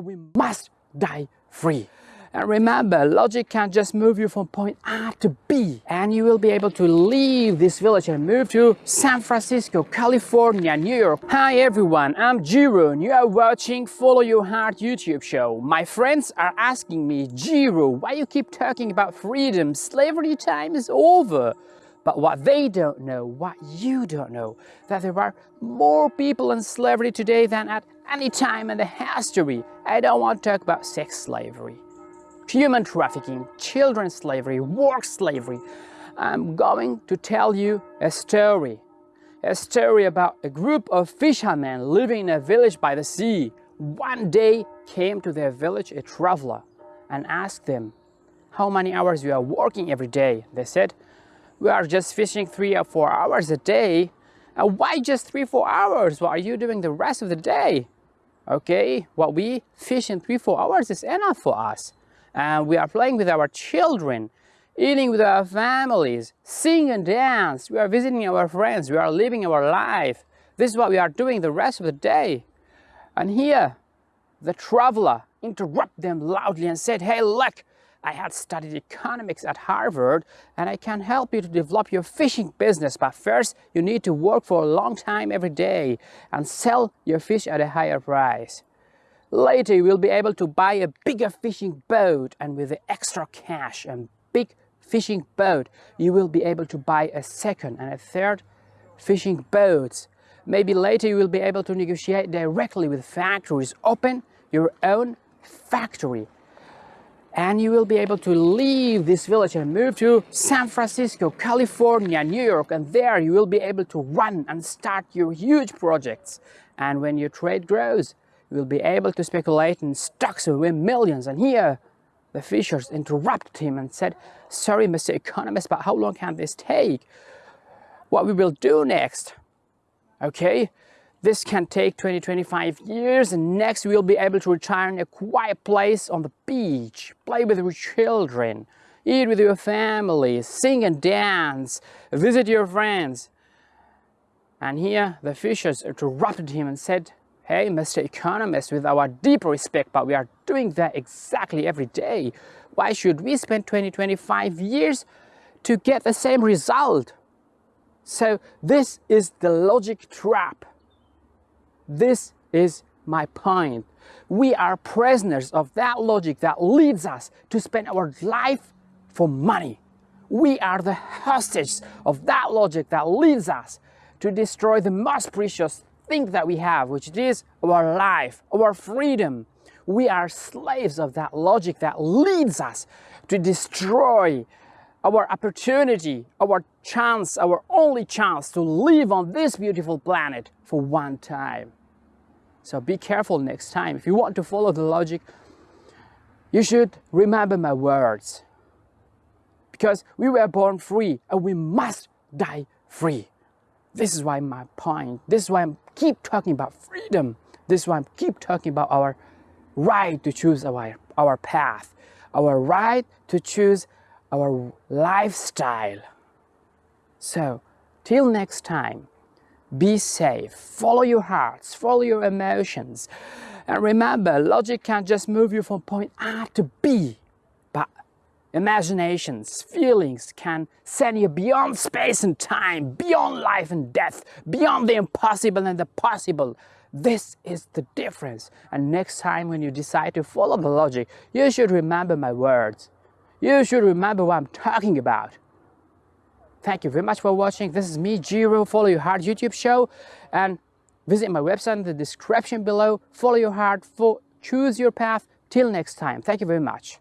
and we must die free. And remember, logic can just move you from point A to B and you will be able to leave this village and move to San Francisco, California, New York. Hi everyone, I'm Jiro you are watching Follow Your Heart YouTube show. My friends are asking me, Jiro, why you keep talking about freedom? Slavery time is over. But what they don't know, what you don't know, that there are more people in slavery today than at any time in the history. I don't want to talk about sex slavery human trafficking, children slavery, work slavery. I'm going to tell you a story. A story about a group of fishermen living in a village by the sea. One day came to their village a traveler and asked them, how many hours you are working every day? They said, we are just fishing three or four hours a day. And why just three, four hours? What are you doing the rest of the day? Okay, what we fish in three, four hours is enough for us and we are playing with our children, eating with our families, sing and dance, we are visiting our friends, we are living our life. This is what we are doing the rest of the day. And here, the traveler interrupted them loudly and said, hey, look, I had studied economics at Harvard and I can help you to develop your fishing business. But first, you need to work for a long time every day and sell your fish at a higher price. Later you will be able to buy a bigger fishing boat and with the extra cash and big fishing boat you will be able to buy a second and a third fishing boats. Maybe later you will be able to negotiate directly with factories, open your own factory and you will be able to leave this village and move to San Francisco, California, New York and there you will be able to run and start your huge projects and when your trade grows you will be able to speculate in stocks and win millions. And here, the fishers interrupted him and said, sorry, Mr. Economist, but how long can this take? What we will do next, okay? This can take 20, 25 years and next we'll be able to retire in a quiet place on the beach, play with your children, eat with your family, sing and dance, visit your friends. And here the fishers interrupted him and said, Hey, Mr. Economist, with our deep respect, but we are doing that exactly every day. Why should we spend 20, 25 years to get the same result? So this is the logic trap. This is my point. We are prisoners of that logic that leads us to spend our life for money. We are the hostages of that logic that leads us to destroy the most precious thing that we have, which is our life, our freedom. We are slaves of that logic that leads us to destroy our opportunity, our chance, our only chance to live on this beautiful planet for one time. So be careful next time. If you want to follow the logic, you should remember my words. Because we were born free and we must die free. This is why my point, this is why I keep talking about freedom. This is why I keep talking about our right to choose our, our path, our right to choose our lifestyle. So, till next time, be safe, follow your hearts, follow your emotions, and remember, logic can't just move you from point A to B, but Imaginations, feelings can send you beyond space and time, beyond life and death, beyond the impossible and the possible. This is the difference. And next time when you decide to follow the logic, you should remember my words. You should remember what I'm talking about. Thank you very much for watching. This is me, Jiro, Follow Your Heart YouTube show. And visit my website in the description below. Follow your heart, choose your path. Till next time. Thank you very much.